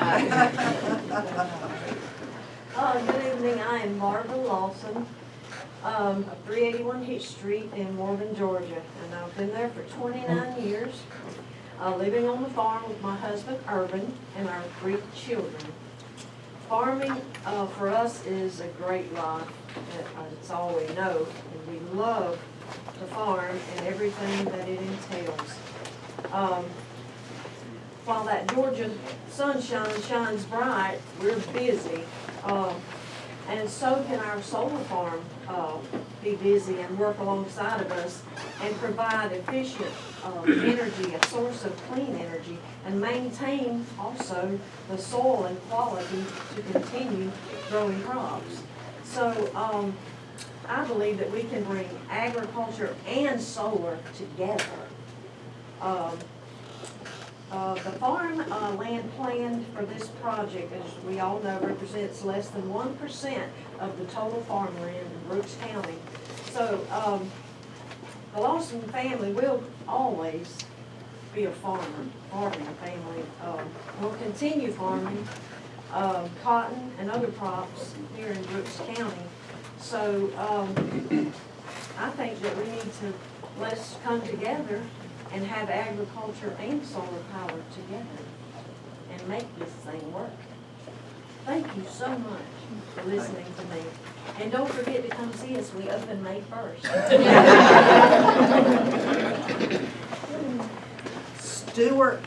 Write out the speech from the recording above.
Uh, good evening, I am Barbara Lawson, um, of three eighty-one Hitch Street in Morven, Georgia, and I've been there for twenty-nine years, uh, living on the farm with my husband Urban and our three children. Farming, uh, for us is a great life, Uh, it's all we know, and we love to farm and everything that it entails. Um, while that Georgia sunshine shines bright, we're busy. Um, and so can our solar farm, uh, be busy and work alongside of us and provide efficient, uh, energy, a source of clean energy, and maintain also the soil and quality to continue growing crops. So, um, I believe that we can bring agriculture and solar together. Um, uh, the farm, uh, land planned for this project, as we all know, represents less than one percent of the total farmland in Brooks County. So, um, the Lawson family will always be a farmer, farming family. Um, we'll continue farming, um, cotton and other crops here in Brooks County. So, um, I think that we need to, let's come together and have agriculture and solar power together and make this thing work. Thank you so much for listening to me. And don't forget to come see us, we open May first. Stuart